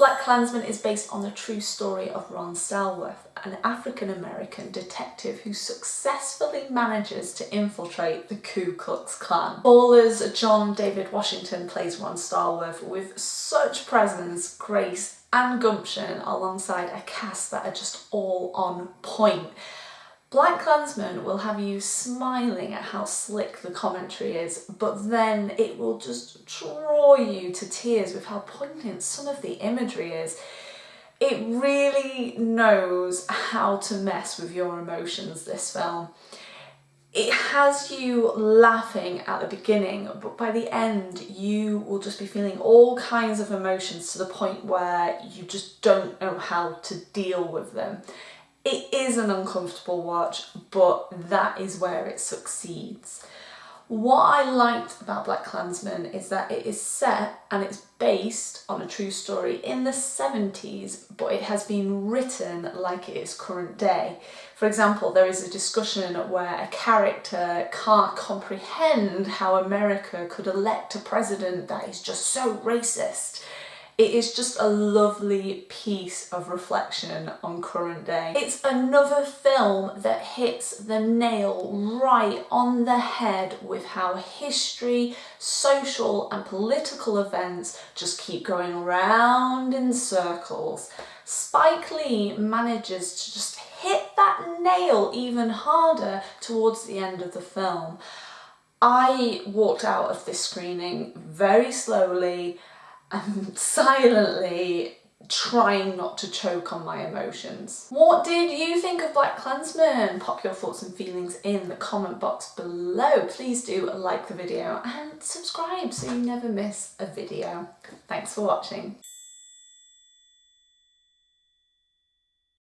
Black Klansman is based on the true story of Ron Stallworth, an African-American detective who successfully manages to infiltrate the Ku Klux Klan. Ballers John David Washington plays Ron Stallworth with such presence, grace and gumption alongside a cast that are just all on point. Black Klansman will have you smiling at how slick the commentary is, but then it will just draw you to tears with how poignant some of the imagery is. It really knows how to mess with your emotions, this film. It has you laughing at the beginning, but by the end you will just be feeling all kinds of emotions to the point where you just don't know how to deal with them. It is an uncomfortable watch, but that is where it succeeds. What I liked about Black Klansman is that it is set and it's based on a true story in the 70s, but it has been written like it is current day. For example, there is a discussion where a character can't comprehend how America could elect a president that is just so racist. It is just a lovely piece of reflection on current day. It's another film that hits the nail right on the head with how history, social and political events just keep going around in circles. Spike Lee manages to just hit that nail even harder towards the end of the film. I walked out of this screening very slowly and silently trying not to choke on my emotions. What did you think of Black Klansman? Pop your thoughts and feelings in the comment box below. Please do like the video and subscribe so you never miss a video. Thanks for watching.